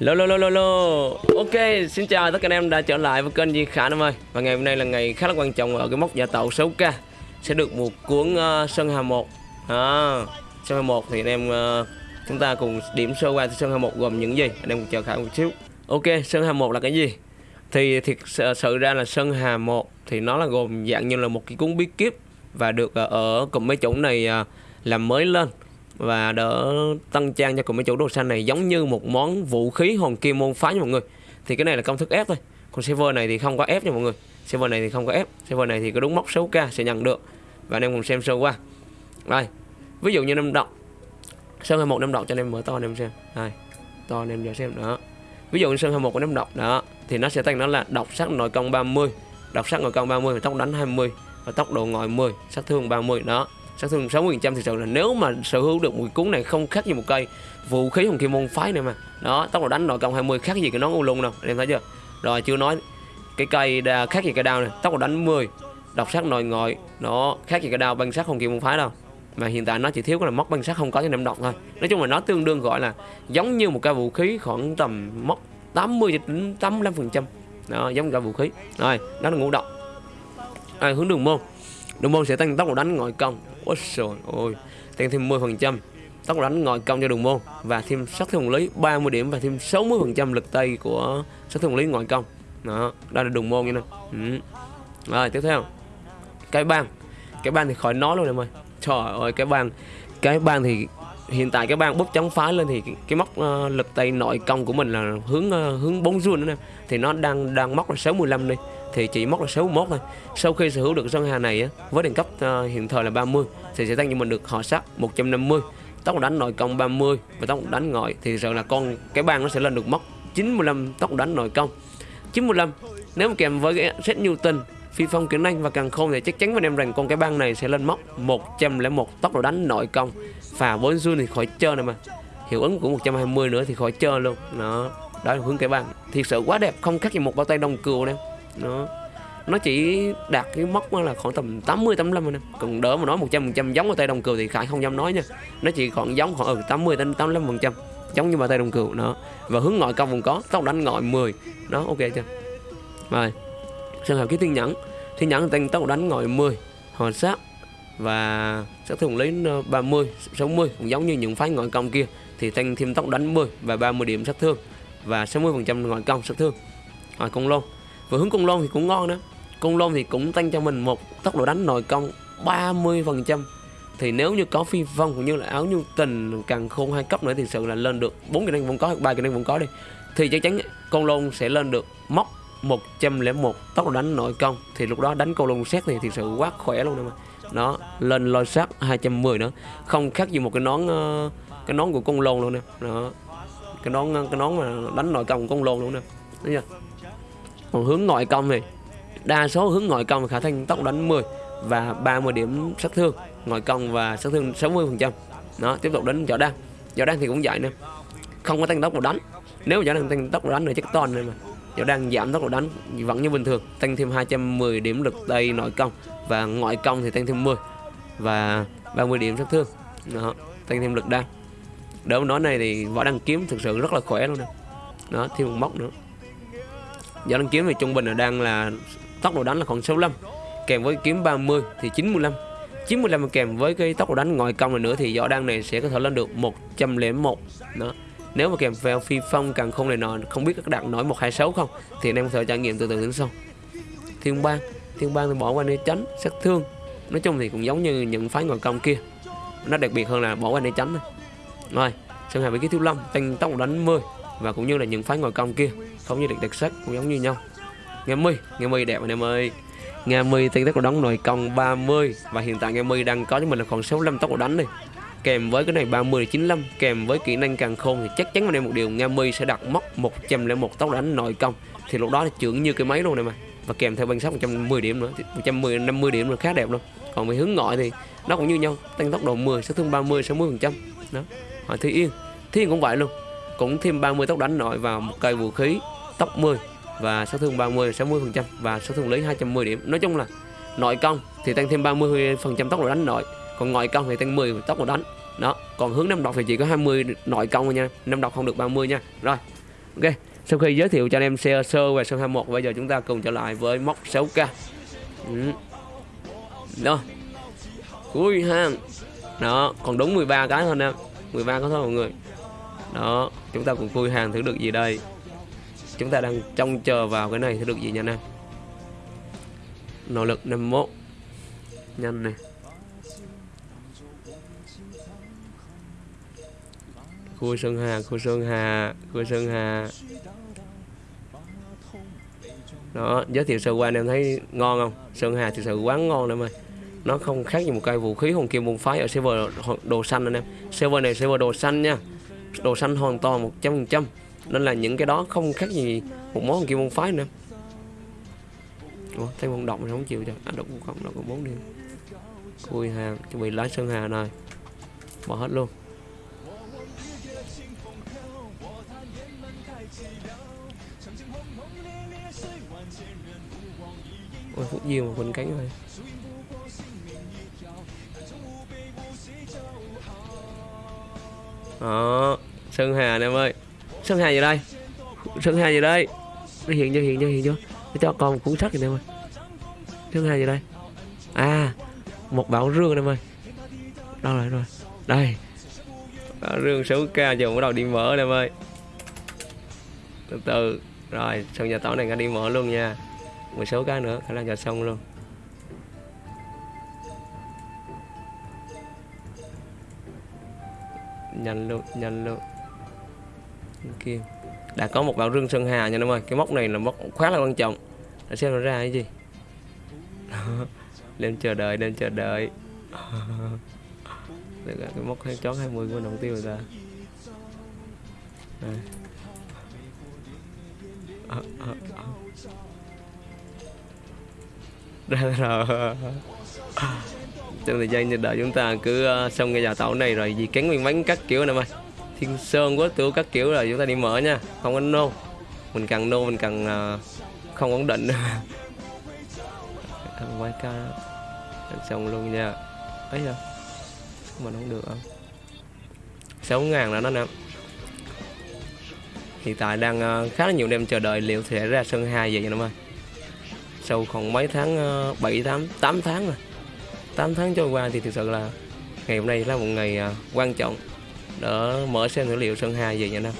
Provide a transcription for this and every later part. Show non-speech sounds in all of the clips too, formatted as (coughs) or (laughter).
Lô lô lô lô lô. Ok xin chào tất cả anh em đã trở lại với kênh Di Khả Nam ơi. Và ngày hôm nay là ngày khá là quan trọng ở cái mốc giả tàu 6k Sẽ được một cuốn uh, Sơn Hà 1 à, Sơn Hà 1 thì anh em uh, chúng ta cùng điểm sơ qua Sơn Hà 1 gồm những gì? Anh em cùng chờ Khả một xíu. Ok Sơn Hà 1 là cái gì? Thì thiệt sự ra là Sơn Hà 1 thì nó là gồm dạng như là một cái cuốn bí kíp Và được uh, ở cùng mấy chỗ này uh, làm mới lên và đỡ tăng trang cho cùng mấy chủ đồ xanh này giống như một món vũ khí hồn kim môn phá nha mọi người. Thì cái này là công thức ép thôi. Còn server này thì không có ép nha mọi người. Server này thì không có ép. Server này thì có đúng mốc 6k sẽ nhận được. Và anh em cùng xem sơ qua. Đây ví dụ như năm đọc sơn 21 năm đọc cho anh em mở to anh em xem. Đây to anh em giờ xem. Đó. Ví dụ như sơn 21 của năm đọc đó. Thì nó sẽ tăng nó là độc sắc nội công 30 độc sắc nội công 30 và tốc đánh 20 và tốc độ ngồi 10 sát thương 30 đó sát thương 60 trăm thì sự là nếu mà sở hữu được một cuốn này không khác gì một cây vũ khí hồng kim môn phái này mà. Đó tốc độ đánh nội công 20 khác gì cái nón u lung đâu em thấy chưa? Rồi chưa nói cái cây đa, khác gì cái đao này tốc độ đánh 10 độc sát nội ngoại nó khác gì cái đao băng sát hồng kim môn phái đâu. Mà hiện tại nó chỉ thiếu cái là móc băng sát không có cho năm độc thôi. Nói chung là nó tương đương gọi là giống như một cái vũ khí khoảng tầm móc 80 đến 85 phần trăm. Đó giống cả vũ khí. Rồi đó là ngũ độc. À, hướng đường môn. Đường môn sẽ tăng tốc độ đánh ngoại công. Ôi trời ơi. Tăng thêm 10% tốc độ đánh ngồi công cho đường môn. Và thêm sát thương lý 30 điểm Và thêm 60% lực tay của sát thương lý ngoại công. Đó, Đây là đường môn như này ừ. Rồi, tiếp theo. Cái bang. Cái bang thì khỏi nói luôn em ơi. Trời ơi, cái bang. Cái bang thì hiện tại cái băng bóp chống phá lên thì cái, cái móc uh, ờ, lực tay nội công của mình là hướng uh, hướng bóng run nữa thì nó đang đang móc là 65 đi thì chỉ móc là 61 thôi. Sau khi sở hữu được sân hà này á, với đẳng cấp uh, hiện thời là 30 thì sẽ tăng cho mình được họ sắc 150 tốc độ đánh nội công 30 và tốc độ đánh ngoại. Thì sợ là con cái bang nó sẽ lên được móc 95 tốc độ đánh nội công. 95 nếu mà kèm với cái set Newton phi phong kỹ năng và càng khôn thì chắc chắn với em rằng con cái băng này sẽ lên móc 101 tốc độ đánh nội công. Và 4 run thì khỏi chơi này mà. Hiệu ứng của 120 nữa thì khỏi chơi luôn. Đó đó là hướng cái băng thiệt sự quá đẹp, không khác gì một bao tay đồng cừu nè. Nó nó chỉ đạt cái mốc là khoảng tầm 80 85 anh em còn đỡ mà nói 100% giống ở tay đồng cừu thì khải không dám nói nha. Nó chỉ còn giống khoảng ừ 80 đến 85 phần giống như bà tay đồng cừu. Nó và hướng ngoại công cũng có tốc đánh ngoại 10 nó ok chưa? Rồi trường hợp cái thiên nhẫn thiên nhẫn tăng tốc đánh ngồi 10 họ sát và sát thương lấy ờ, 30 60 cũng giống như những phái ngoại công kia, thì tăng thêm tốc đánh 10 và 30 điểm sát thương và 60 phần trăm ngoại công sát thương. Ở công lôn và hướng công lôn thì cũng ngon đó. Công lôn thì cũng tăng cho mình một tốc độ đánh nội công 30 phần trăm. Thì nếu như có phi vong cũng như là áo nhu tình càng khôn hai cấp nữa thì sự là lên được bốn kỹ năng vẫn có hoặc ba kỹ năng vẫn có đi. Thì chắc chắn con lôn sẽ lên được móc 101 tốc độ đánh nội công. Thì lúc đó đánh câu lông xét thì thực sự quá khỏe luôn nè mà nó lên lôi sát 210 nữa. Không khác gì một cái nón ờ, cái nón của con lôn luôn nè. Đó, cái nón cái nón mà đánh nội công của con lôn luôn nè. Đấy chưa? Còn hướng ngoại công thì đa số hướng ngoại công khả thành tốc đánh 10 và 30 điểm sát thương. Ngoại công và sát thương 60 phần trăm. Đó, tiếp tục đến võ đan võ đan thì cũng vậy nè. Không có tăng tốc độ đánh. Nếu võ đan tăng tốc độ đánh thì chắc toàn này mà võ đang giảm tốc độ đánh, vẫn như bình thường. Tăng thêm 210 điểm lực tay nội công. Và ngoại công thì tăng thêm 10 và 30 điểm sát thương. Đó, tăng thêm lực đan đỡ nói này thì võ đăng kiếm thực sự rất là khỏe luôn nè. Đó, thêm một móc nữa. Võ đăng kiếm thì trung bình là đang là tốc độ đánh là khoảng 65 kèm với kiếm 30 thì 95 95 kèm với cái tốc độ đánh ngoại công này nữa thì võ đăng này sẽ có thể lên được 101 đó nếu mà kèm vào phi phong càng không này nọ không biết các đạt nổi 126 không, thì anh em có thể trải nghiệm từ từ đến sau. Thiên bang thiên bang thì bỏ qua nơi tránh, sát thương. Nói chung thì cũng giống như những phái ngoại công kia. Nó đặc biệt hơn là bỏ qua nơi tránh này. rồi sơn hà với kiếm thiếu lâm tăng tốc đánh 10 và cũng như là những phái ngoại công kia, không như được đặc sắc, cũng giống như nhau. Nghe mi nghe mi đẹp anh em ơi. Nghe mi tăng tốc đánh nội công 30 và hiện tại nghe mi đang có cho mình là còn 65 tốc đánh này kèm với cái này 30 95 kèm với kỹ năng càng khôn thì chắc chắn anh em một điều Nga mi sẽ đặt mốc 101 tốc đánh nội công. Thì lúc đó thì trưởng như cái máy luôn này mà. Và kèm theo băng sắc 110 điểm nữa 110 50 điểm là khá đẹp luôn. Còn về hướng ngoại thì nó cũng như nhau, tăng tốc độ 10 sát thương 30 60 phần trăm. Đó hỏi thi yên thi yên cũng vậy luôn. Cũng thêm 30 tốc đánh nội vào một cây vũ khí tốc 10 và sát thương 30 60 phần trăm và sát thương lý 210 điểm. Nói chung là nội công thì tăng thêm 30 phần trăm tốc độ đánh nội còn ngoại công thì tăng 10 tốc độ đánh. Đó, còn hướng năm độc thì chỉ có 20 nội công thôi nha. Năm độc không được 30 nha. Rồi, ok. Sau khi giới thiệu cho anh em sơ sơ về sân 21 bây giờ chúng ta cùng trở lại với móc 6k ừ. đó. Cuối hang đó, còn đúng 13 cái thôi em 13 cái thôi mọi người. Đó, chúng ta cùng vui hàng thử được gì đây. Chúng ta đang trông chờ vào cái này thử được gì nha anh em. Nỗ lực 51 nhanh này khu sơn hà khu sơn hà khu sơn hà. Đó giới thiệu sơ qua anh em thấy ngon không? Sơn hà thực sự quá ngon em ơi. Nó không khác gì một cây vũ khí hồn kim môn phái ở server đồ xanh anh em. Server này server đồ xanh nha. Đồ xanh hoàn toàn một trăm phần trăm. Nên là những cái đó không khác gì một món hồn kim môn phái nữa. Ủa, thấy con động không chịu cho à, động không động có bốn đi cùi hàng chuẩn bị lái sơn hà này bỏ hết luôn. Ôi, phút diêu mà quỳnh cánh rồi đó sơn hà nè em ơi. Sơn hà gì đây. Sơn hà gì đây. Nó hiện chưa hiện chưa hiện chưa nó cho con một cuốn sách rồi em ơi. Sơn hà gì đây. À một bảo rương em ơi. Đâu rồi rồi? Đây. Bảo rương số ca giờ bắt đầu đi mở em ơi. Từ từ. Rồi xong nhà tỏ này nga đi mở luôn nha một số cái nữa khả năng gạt xong luôn. Nhanh luôn nhanh luôn. Kia. Đã có một bảo rương sơn hà nha em ơi. Cái móc này là móc khá là quan trọng. Để xem nó ra cái gì. (laughs) Lên chờ đợi lên chờ đợi. (laughs) Được rồi, cái móc hai chót 20 của đồng tiêu rồi ta. Đây. (laughs) À, à, à trong thời gian chờ đợi chúng ta cứ ờ, xong cái già tàu này rồi gì cắn nguyên bánh các kiểu này mày. Thiên sơn quá tiểu các kiểu rồi, chúng ta đi mở nha. Không có nô. Mình cần nô mình cần ờ, không ổn định. Quay ca xong luôn nha. Ấy giờ mà không được không sáu ngàn là nó nè. Hiện tại đang ờ, khá là nhiều đêm chờ đợi liệu sẽ ra sân hai vậy em ơi sau khoảng mấy tháng uh, 7 8 8 tháng rồi. 8 tháng trôi qua thì thực sự là ngày hôm nay là một ngày uh, quan trọng để mở xem dữ liệu Sơn Hà về nha Nam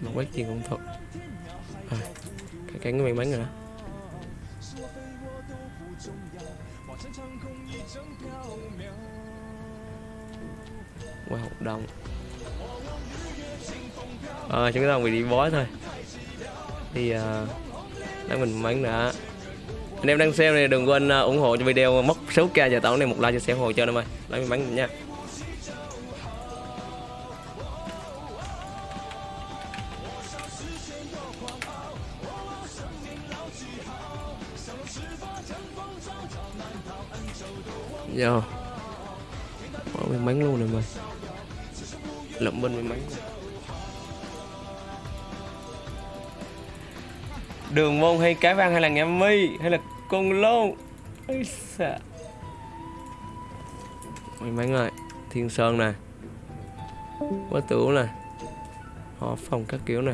một quét chiên cũng thật à, cái cái may mắn rồi đó. Wow, hoạt Ờ, à, chúng ta bị đi bói thôi. Thì ờ, à, để mình mắn đã anh em đang xem này đừng quên ờ, ủng hộ cho video mất số k và tổng này một like cho xem hồ cho em ơi. Lấy bắn mình nha. Yo Bỏ mình mắn luôn này mày lộng bên mình mắn Đường môn hay cái vang hay là nghe mi Hay là con lô Ây xà. May mắn rồi Thiên Sơn nè Quá tửu nè Họ phòng các kiểu nè.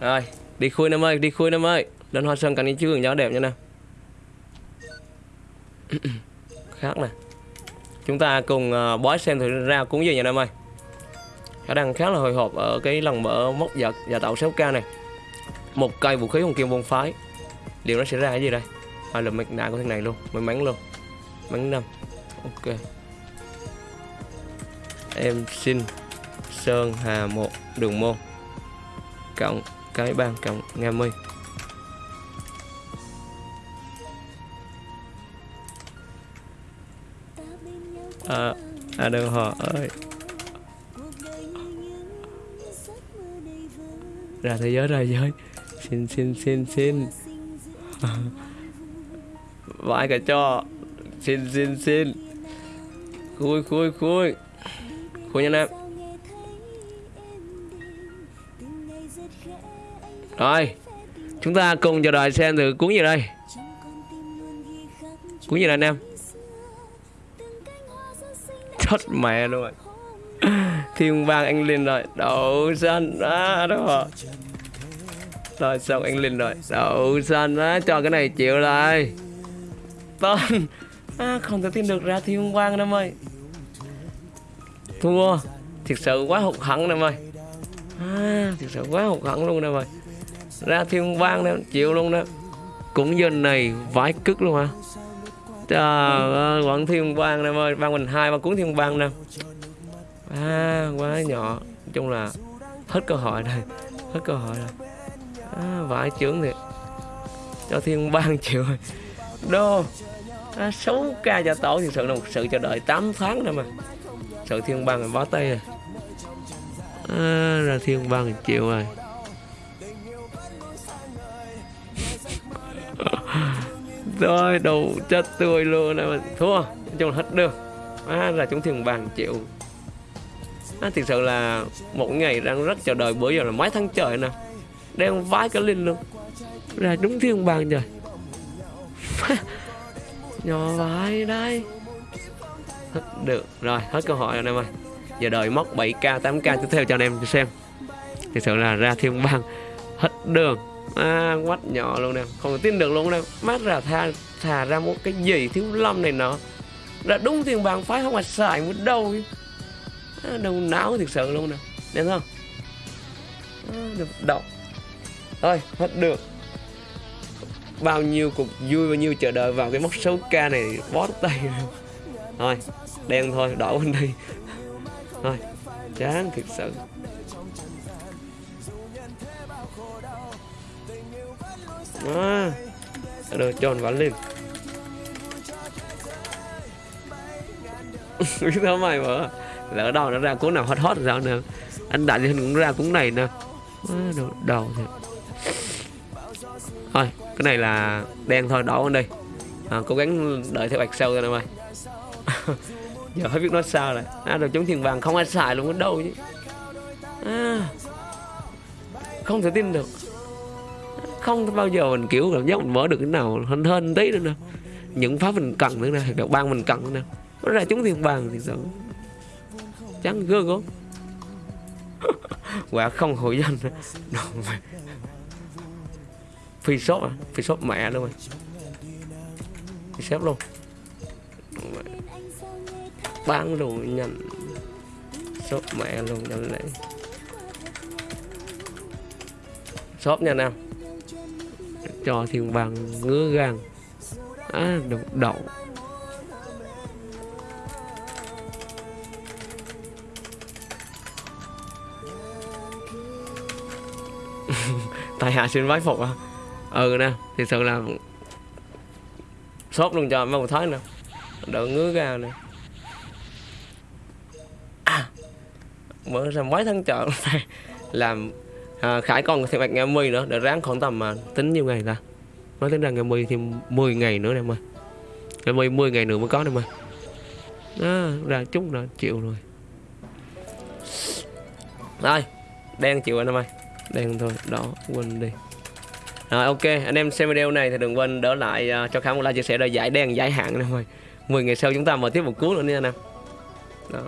Rồi Đi khui năm ơi Đi khui năm ơi. Lên hoa sơn cảnh đi chứ gió đẹp nha nè (coughs) Khác nè. Chúng ta cùng uh, bói xem thử ra cuốn gì nha năm ơi khả năng khá là hồi hộp ở cái lần mở móc giật và tạo 6k này. Một cây vũ khí hồng kim môn phái. Điều nó sẽ ra cái gì đây? À, là mặt nạ của thằng này luôn may mắn luôn. Mắn năm. Ok. Em xin sơn hà một đường môn. Cộng cái bang cộng nga mi. À, à đừng họ ơi. Ra thế giới, ra thế giới. Xin xin xin xin. Vãi cả cho xin xin xin. Khui khui khui. Khui nha em rồi, chúng ta cùng chờ đợi xem thử cuốn gì đây. Cuốn gì đây anh em? Chết mẹ luôn rồi. (laughs) thiên vang anh lên rồi. Đậu xanh á đó rồi rồi xong anh lên rồi. Đậu xanh á cho cái này chịu lại. Tên. À, không thể tin được ra thiên quang em ơi. Thua. Thiệt sự quá hụt hẫng em ơi. À, thiệt sự quá hụt hẫng luôn em ơi. Ra thiên quang nè chịu luôn đó. Cũng giờ này vãi cức luôn hả? Trời ơi quảng thiên quang em ơi. Ban mình hai ba cuốn thiên quang nè à quá nhỏ nói chung là hết cơ hội rồi hết cơ hội rồi. À, vãi trưởng thiệt. Cho thiên ban triệu (laughs) rồi. Đô à, 6k cho tổ thì sự là một sự chờ đợi 8 tháng rồi mà. Sự thiên ban mình bó tay rồi. À, ra thiên ban chịu rồi. (laughs) Rồi đầu chết tươi luôn này mà. Thua nói chung là hết được. À, là chúng thiên bang chịu à, thực sự là một ngày đang rất chờ đợi bữa giờ là mấy tháng trời nè. Đang vái cái linh luôn. Ra đúng thiên bàn rồi (laughs) nhỏ vãi đây hết được rồi hết câu hỏi rồi anh em ơi. Giờ đợi móc 7k 8k tiếp theo cho anh em xem. Thực sự là ra thiên bang hết đường. À, quách nhỏ luôn nè không tin được luôn nè. Mát ra tha thà ra một cái gì thiếu lâm này nọ. Ra đúng thiên bang phái không mà xài một đâu. chứ đâu não thực sự luôn nè. Nên không? Ờ, được đọc. Thôi hết được. Bao nhiêu cuộc vui bao nhiêu chờ đợi vào cái mốc số k này bó tay. Rồi thôi đen thôi đỏ bên đây. Thôi chán thiệt sự. À, được tròn anh lên (laughs) biết sao mày mà? Lỡ đâu nó ra cuốn nào hot hot sao nè. Anh đại hình cũng ra cuốn này nè. À, đầu, đầu thì thôi cái này là đen thôi đỏ lên đi. À, cố gắng đợi theo bạch sâu ra em ơi (laughs) giờ hết biết nói sao rồi. À, rồi chống thiền vàng không ai xài luôn ở đâu chứ. À, không thể tin được. Không bao giờ mình kiểu cảm giác mình mở được cái nào hơn hơn tí nữa nè. Những pháp mình cần nữa nè được ban mình cần nữa nè. Nó ra chúng thiên vàng thì sao chán gơ gớm quả không hội danh. Đồ phi shop à? Phi shop mẹ luôn rồi? Phi shop luôn bán luôn nhanh shop mẹ luôn nhanh lấy shop nha nam cho thiên bằng ngứa gan à đậu đậu. Tại hạ xin vái phục à? Ừ nè thì sự là sốt luôn cho mấy một thái nè. Đỡ ngứa ra nè. À, mở ra mấy tháng chợ làm à, khải còn thêm bạch ngày mươi nữa để ráng khoảng tầm mà tính nhiêu ngày ta? Nói tính ra ngày mươi thì 10 ngày nữa em ơi ngày mươi 10 ngày nữa mới có em ơi à, ra chút là chịu rồi. Rồi đen chịu anh em ơi đen thôi đó quên đi. Rồi ok anh em xem video này thì đừng quên đỡ lại uh, cho khám một like chia sẻ để giải đen giải hạn nè mọi 10 ngày sau chúng ta mở tiếp một cuốn nữa nha anh em. Đó.